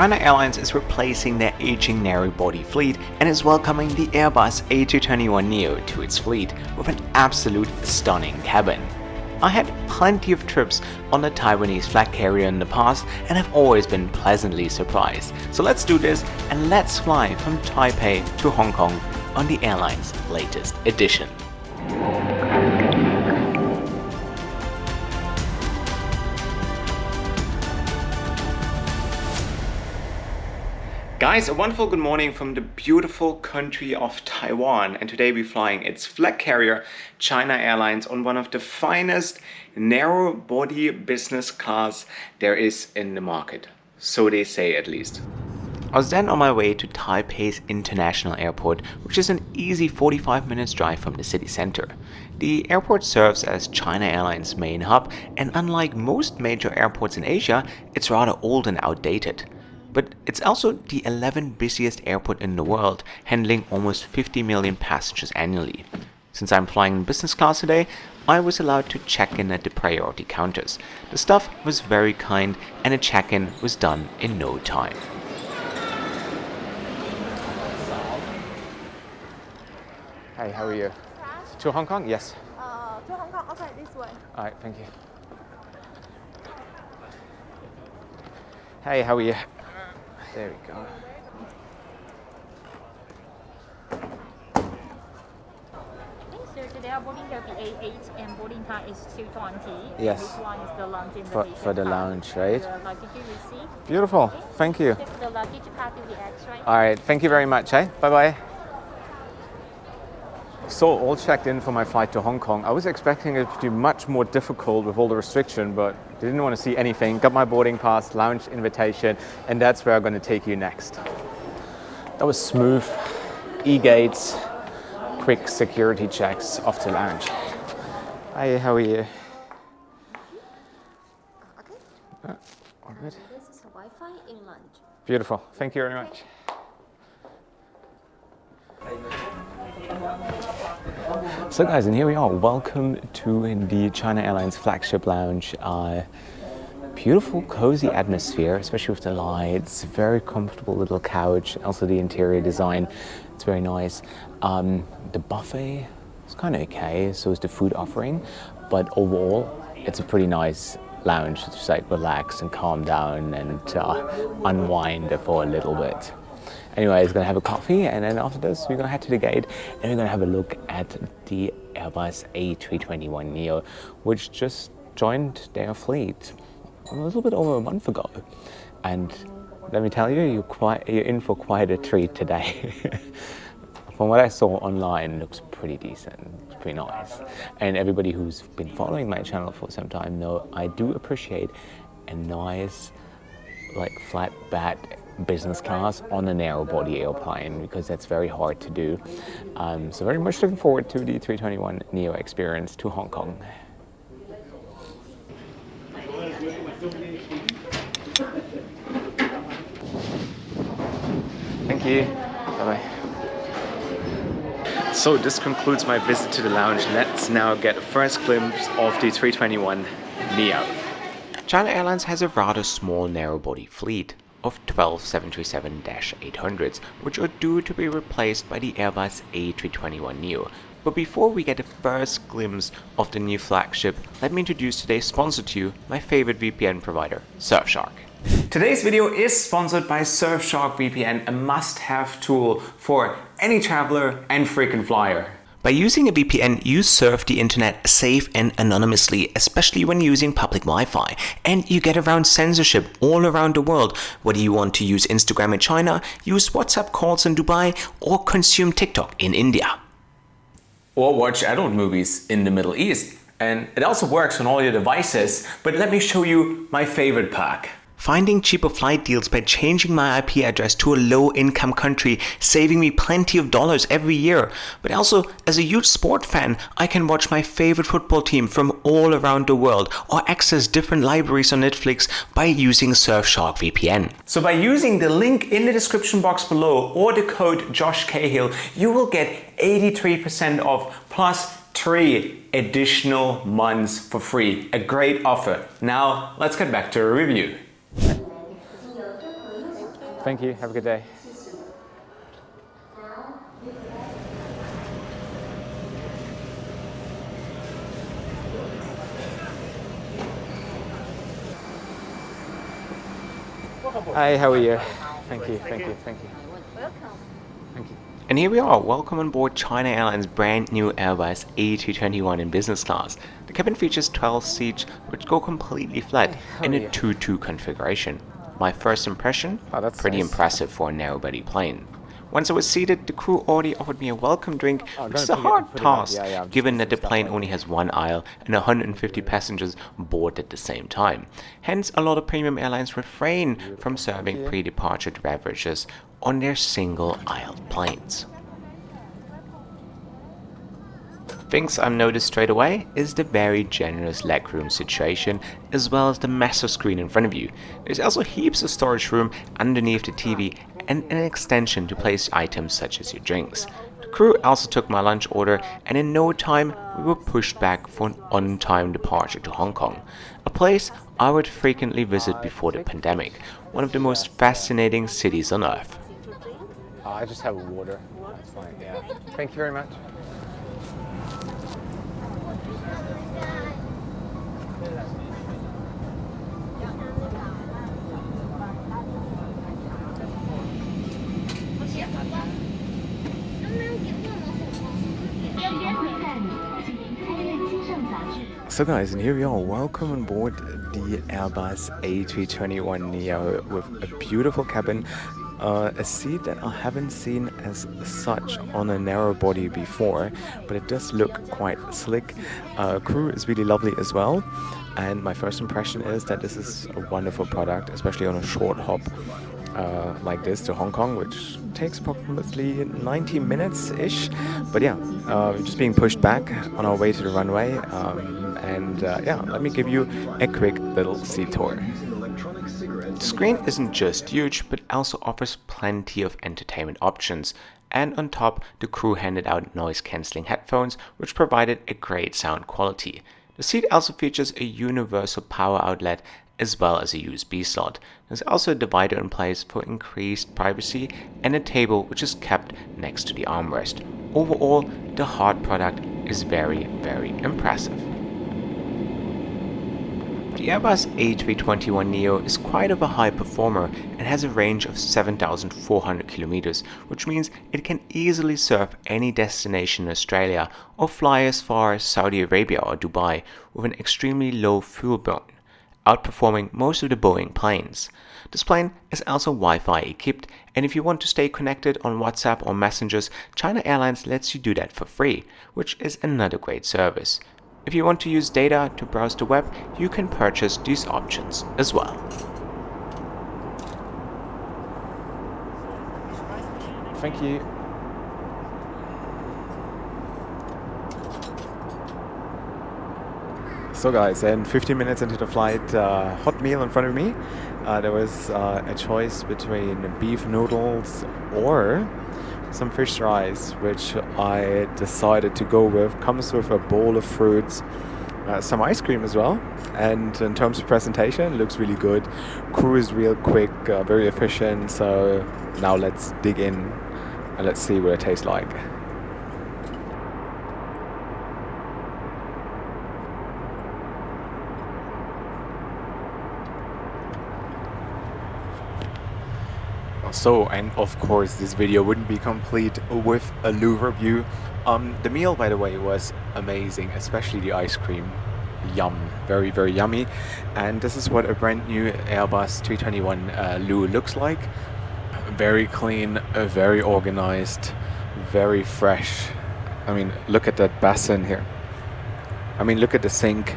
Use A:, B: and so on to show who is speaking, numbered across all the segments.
A: China Airlines is replacing their aging narrow-body fleet and is welcoming the Airbus A321neo to its fleet with an absolute stunning cabin. I had plenty of trips on the Taiwanese flag carrier in the past and have always been pleasantly surprised. So let's do this and let's fly from Taipei to Hong Kong on the airline's latest edition. Guys, a wonderful good morning from the beautiful country of Taiwan and today we're flying its flag carrier China Airlines on one of the finest narrow body business class there is in the market. So they say at least. I was then on my way to Taipei's International Airport, which is an easy 45 minutes drive from the city center. The airport serves as China Airlines' main hub and unlike most major airports in Asia, it's rather old and outdated. But it's also the 11th busiest airport in the world, handling almost 50 million passengers annually. Since I'm flying in business class today, I was allowed to check in at the priority counters. The staff was very kind and the check-in was done in no time. Hey, how are you? To Hong Kong? Yes.
B: Uh, to Hong Kong, okay, this way.
A: Alright, thank you. Hey, how are you? There we go.
B: So today our boarding will be A8 and boarding time is 220.
A: Yes.
B: This one is the lounge
A: For,
B: invitation
A: for the lounge, right?
B: The luggage you receive.
A: Beautiful. Thank you.
B: The luggage card will be extra.
A: Alright, thank you very much, eh? Bye-bye. So, all checked in for my flight to Hong Kong. I was expecting it to be much more difficult with all the restriction, but didn't want to see anything. Got my boarding pass, lounge invitation, and that's where I'm going to take you next. That was smooth. E-gates, quick security checks off the lounge. Hi, how are you?
B: Okay.
A: Uh, all good.
B: This is Wi-Fi in lounge.
A: Beautiful. Thank you very much. So guys, and here we are. Welcome to the China Airlines flagship lounge. Uh, beautiful, cozy atmosphere, especially with the lights. Very comfortable little couch. Also the interior design, it's very nice. Um, the buffet is kind of okay. So is the food offering, but overall, it's a pretty nice lounge. to Just like relax and calm down and uh, unwind for a little bit. Anyway, it's gonna have a coffee and then after this we're gonna head to the gate and we're gonna have a look at the Airbus A321neo, which just joined their fleet a little bit over a month ago. And let me tell you, you're, quite, you're in for quite a treat today. From what I saw online, it looks pretty decent, it's pretty nice. And everybody who's been following my channel for some time know I do appreciate a nice, like flat bed business class on a narrow body airplane because that's very hard to do. Um, so very much looking forward to the 321 Neo experience to Hong Kong. Thank you. Bye-bye. So this concludes my visit to the lounge. Let's now get a first glimpse of the 321 Neo. China Airlines has a rather small narrow-body fleet of 12 737-800s, which are due to be replaced by the Airbus A321neo. But before we get a first glimpse of the new flagship, let me introduce today's sponsor to you, my favorite VPN provider, Surfshark. Today's video is sponsored by Surfshark VPN, a must-have tool for any traveler and frequent flyer. By using a VPN, you surf the internet safe and anonymously, especially when using public Wi-Fi. And you get around censorship all around the world, whether you want to use Instagram in China, use WhatsApp calls in Dubai, or consume TikTok in India. Or watch adult movies in the Middle East. And it also works on all your devices, but let me show you my favorite perk. Finding cheaper flight deals by changing my IP address to a low income country, saving me plenty of dollars every year. But also, as a huge sport fan, I can watch my favorite football team from all around the world or access different libraries on Netflix by using Surfshark VPN. So by using the link in the description box below or the code Josh Cahill, you will get 83% off plus three additional months for free. A great offer. Now let's get back to a review. Thank you. Have a good day. Hi, how are you? Thank you, thank you, thank you.
B: Welcome.
A: Thank you. And here we are, welcome on board China Airlines' brand new Airbus A321 in business class. The cabin features 12 seats which go completely flat Hey, in a 2-2 configuration. My first impression? Oh, that's pretty nice. impressive for a narrow-body plane. Once I was seated, the crew already offered me a welcome drink,
C: Oh,
A: which is a hard
C: put it on.
A: task,
C: Yeah, yeah,
A: given that the plane only has one aisle and 150 passengers board at the same time. Hence, a lot of premium airlines refrain from serving pre-departure beverages on their single-aisle planes. Things I've noticed straight away is the very generous legroom situation as well as the massive screen in front of you. There's also heaps of storage room underneath the TV and an extension to place items such as your drinks. The crew also took my lunch order and in no time we were pushed back for an on-time departure to Hong Kong, a place I would frequently visit before the pandemic, one of the most fascinating cities on earth.
C: Uh, I just have water. That's fine. Yeah. Thank you very much. So guys, and here we are. Welcome on board the Airbus A321neo with a beautiful cabin, uh, a seat that I haven't seen as such on a narrow body before, but it does look quite slick. Uh, crew is really lovely as well, and my first impression is that this is a wonderful product, especially on a short hop uh, like this to Hong Kong, which takes approximately 90 minutes ish. But yeah, uh, just being pushed back on our way to the runway. Um, and uh, yeah, let me give you a quick little seat tour.
A: The screen isn't just huge, but also offers plenty of entertainment options. And on top, the crew handed out noise cancelling headphones, which provided a great sound quality. The seat also features a universal power outlet as well as a USB slot. There's also a divider in place for increased privacy and a table which is kept next to the armrest. Overall, the hard product is very, very impressive. The Airbus A321neo is quite of a high performer and has a range of 7,400 kilometers, which means it can easily serve any destination in Australia or fly as far as Saudi Arabia or Dubai with an extremely low fuel burn, outperforming most of the Boeing planes. This plane is also Wi-Fi equipped and if you want to stay connected on WhatsApp or messengers, China Airlines lets you do that for free, which is another great service. If you want to use data to browse the web, you can purchase these options as well.
C: Thank you. So guys, and 15 minutes into the flight, uh, hot meal in front of me. Uh, there was uh, a choice between beef noodles or some fish rice, which I decided to go with. Comes with a bowl of fruits, uh, some ice cream as well. And in terms of presentation, looks really good. Crew is real quick, uh, very efficient. So now let's dig in and let's see what it tastes like. So, and of course, this video wouldn't be complete with a loo review. Um, the meal, by the way, was amazing, especially the ice cream. Yum, very, very yummy. And this is what a brand new Airbus 321 uh, loo looks like. Very clean, uh, very organized, very fresh. I mean, look at that basin here. I mean, look at the sink.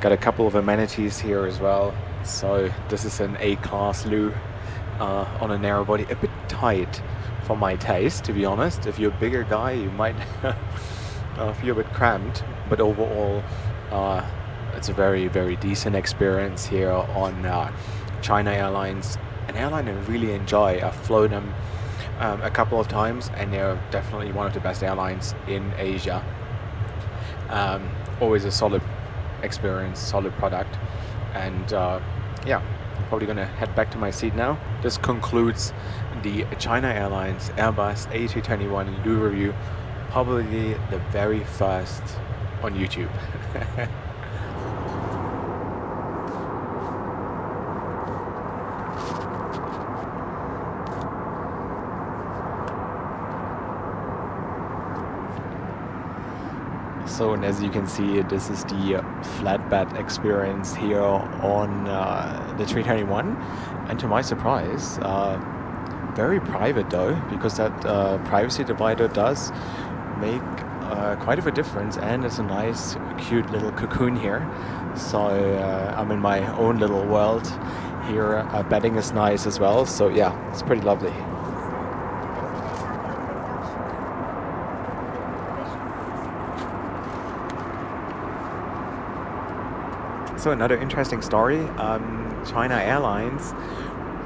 C: Got a couple of amenities here as well. So this is an A-class loo uh, on a narrow body. A bit tight for my taste, to be honest. If you're a bigger guy, you might uh, feel a bit cramped. But overall, uh, it's a very, very decent experience here on uh, China Airlines. An airline I really enjoy. I've flown them um, a couple of times, and they're definitely one of the best airlines in Asia. Um, always a solid experience, solid product, and uh, yeah,
A: probably gonna head back to my seat now. This concludes the China Airlines Airbus A321 loo review, probably the very first on YouTube. So, and as you can see, this is the flatbed experience here on uh, the 321. And to my surprise, uh, very private though, because that uh, privacy divider does make uh, quite of a difference and it's a nice, cute little cocoon here. So uh, I'm in my own little world here. Uh, bedding is nice as well. So yeah, it's pretty lovely. So another interesting story, um, China Airlines,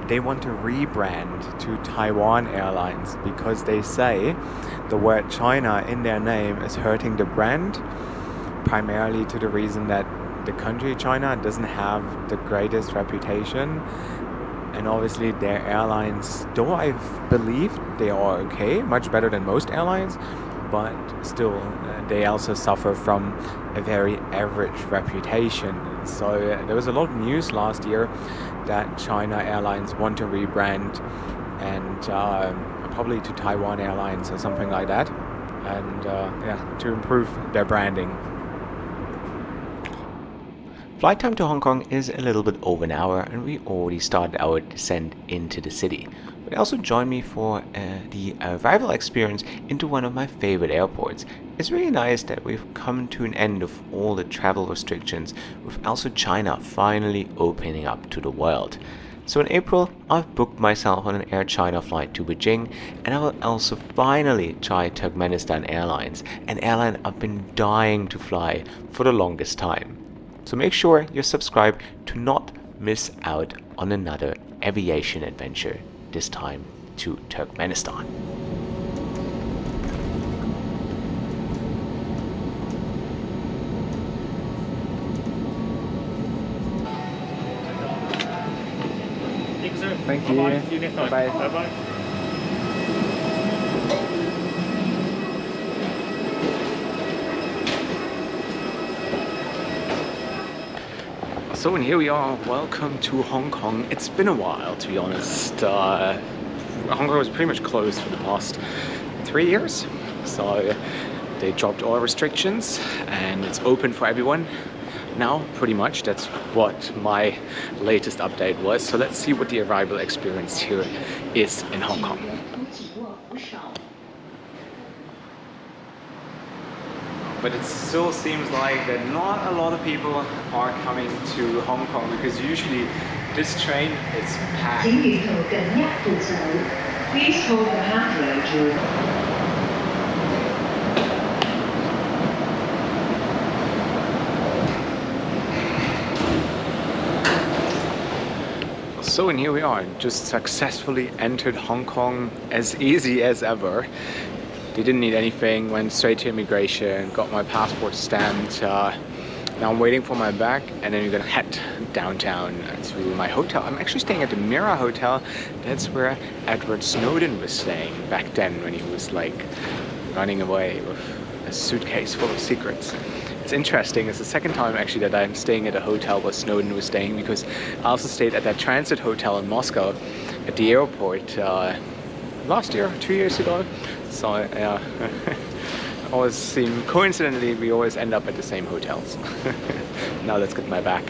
A: they want to rebrand to Taiwan Airlines because they say the word China in their name is hurting the brand, primarily to the reason that the country China doesn't have the greatest reputation. And obviously their airlines, though I believe they are okay, much better than most airlines, but still uh, they also suffer from a very average reputation. So uh, there was a lot of news last year that China Airlines want to rebrand and uh, probably to Taiwan Airlines or something like that, and uh, yeah, to improve their branding.
D: Flight time to Hong Kong is a little bit over an hour and we already started our descent into the city. But also join me for uh, the arrival experience into one of my favorite airports. It's really nice that we've come to an end of all the travel restrictions with also China finally opening up to the world. So in April, I've booked myself on an Air China flight to Beijing and I will also finally try Turkmenistan Airlines, an airline I've been dying to fly for the longest time. So make sure you're subscribed to not miss out on another aviation adventure, this time to Turkmenistan.
A: Thank you.
E: Bye-bye. See you next time.
A: Bye-bye. So and here we are, welcome to Hong Kong. It's been a while to be honest. Uh, Hong Kong was pretty much closed for the past three years. So they dropped all restrictions and it's open for everyone now pretty much. That's what my latest update was. So let's see what the arrival experience here is in Hong Kong. but it still seems like that not a lot of people are coming to Hong Kong because usually this train is packed.
F: Please hold the.
A: So and here we are, just successfully entered Hong Kong as easy as ever. They didn't need anything, went straight to immigration, got my passport stamped. Uh, now I'm waiting for my bag and then we're gonna head downtown to my hotel. I'm actually staying at the Mira Hotel. That's where Edward Snowden was staying back then when he was like running away with a suitcase full of secrets. It's interesting, it's the second time actually that I'm staying at a hotel where Snowden was staying because I also stayed at that transit hotel in Moscow at the airport uh, last year, two years ago. So yeah, uh, always seem, coincidentally we always end up at the same hotels. now let's get my back.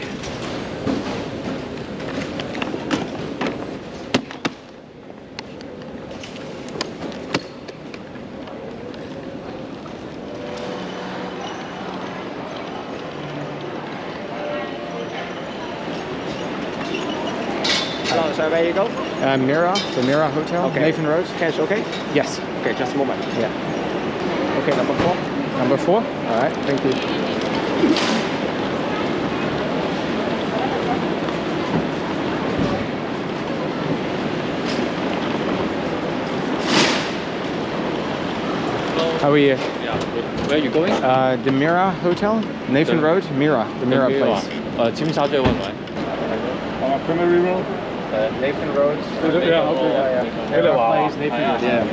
G: is are you go?
H: Uh, Mira, the Mira Hotel,
G: okay.
H: Nathan Road.
G: Cash, okay?
H: Yes.
G: Okay, just a moment.
H: Yeah.
G: Okay, number four.
H: Number four? All right, thank you. How are you?
E: Yeah. Where are you going?
H: Uh, the Mira Hotel, Nathan
E: the,
H: Road, Mira, the Mira, the Mira place.
E: Uh, 清茶对问来。
H: On a primary road?
C: Uh, Nathan Road.
H: Yeah, okay. Hello, place, Nathan Road. Yeah.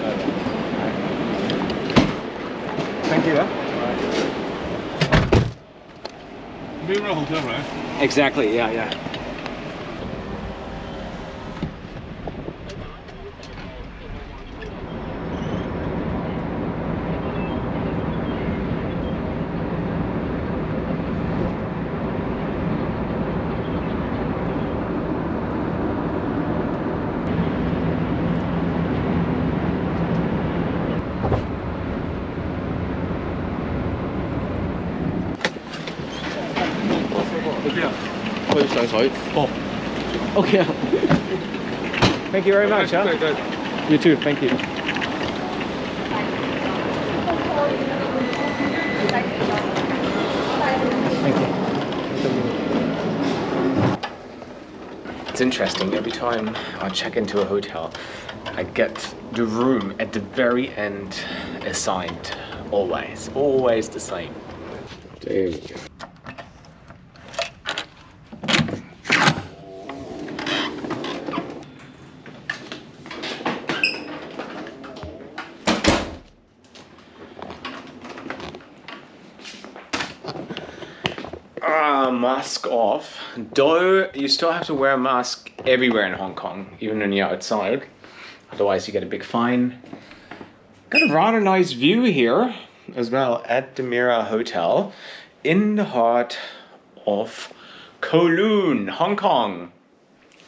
H: Thank you.
E: Mira Hotel, right?
H: Exactly, yeah, yeah. Oh. Okay. Thank you very much. Huh? You too. Thank you. Thank you.
A: It's interesting, every time I check into a hotel, I get the room at the very end assigned. Always, always the same. There we go. Ah, mask off. Though you still have to wear a mask everywhere in Hong Kong, even when you're outside. Otherwise, you get a big fine. Got a rather nice view here as well at the Mira Hotel in the heart of Kowloon, Hong Kong.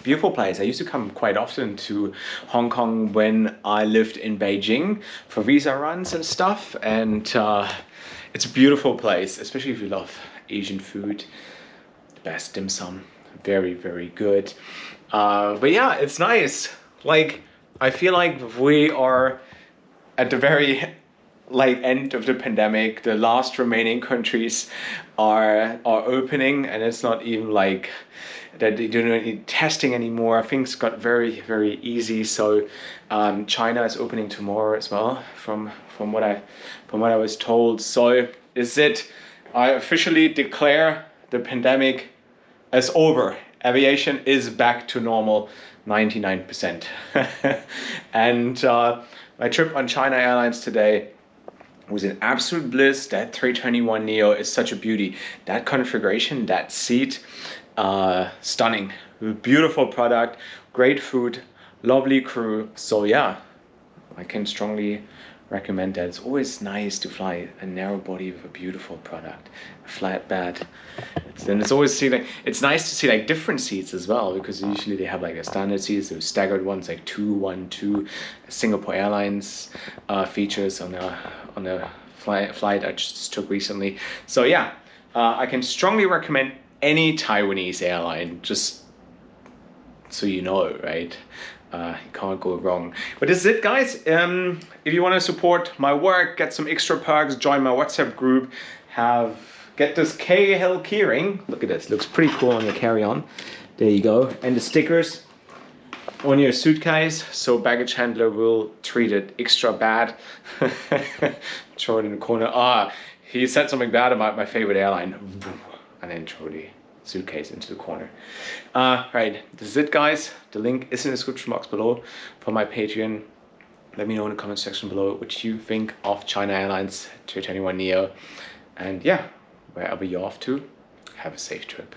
A: Beautiful place. I used to come quite often to Hong Kong when I lived in Beijing for visa runs and stuff. And uh, it's a beautiful place, especially if you love Asian food. Best dim sum. Very, very good. Uh, but yeah, it's nice. Like, I feel like we are at the very like end of the pandemic the last remaining countries are are opening and it's not even like that they don't need testing anymore things got very very easy so um, china is opening tomorrow as well from from what i from what i was told so is it i officially declare the pandemic as over aviation is back to normal 99% and uh, my trip on china airlines today was an absolute bliss. That 321 Neo is such a beauty. That configuration, that seat, uh, stunning. Beautiful product, great food, lovely crew. So yeah, I can strongly recommend that. It's always nice to fly a narrow body with a beautiful product, a flat bed. It's, and it's always see like it's nice to see like different seats as well because usually they have like a standard seats, those staggered ones like two, one, two. Singapore Airlines uh, features on the on the flight flight I just took recently. So yeah, uh, I can strongly recommend any Taiwanese airline. Just so you know, right? Uh, you can't go wrong. But this is it, guys. Um, if you want to support my work, get some extra perks, join my WhatsApp group, have get this Cahill keyring. Look at this, looks pretty cool on your carry-on. There you go, and the stickers on your suitcase, so baggage handler will treat it extra bad. throw it in the corner. Ah, he said something bad about my favorite airline, and then throw suitcase into the corner. Uh, right, this is it guys. The link is in the description box below for my Patreon. Let me know in the comment section below what you think of China Airlines 321neo. And yeah, wherever you're off to, have a safe trip.